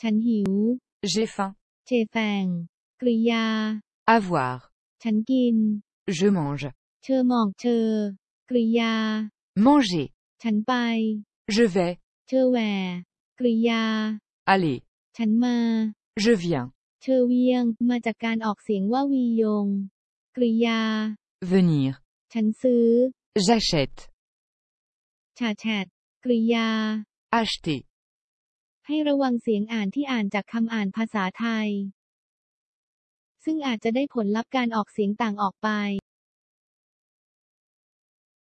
ฉันหิว J'ai faim. เชแฟงกริยา Avoir. ฉันกิน Je mange. เชอหมอกเชอกริยา Manger. ฉันไป Je vais. เชอแหวกริยา Aller. ฉันมา Je viens. เชอเวียงมาจากการออกเสียงว่าวียง กริยา Venir. ฉันซื้อ J'achète. ชาแชทกริยา Acheter. ให้ระวังเสียงอ่านที่อ่านจากคำอ่านภาษาไทย ซึ่งอาจจะได้ผลลัพธ์การออกเสียงต่างออกไป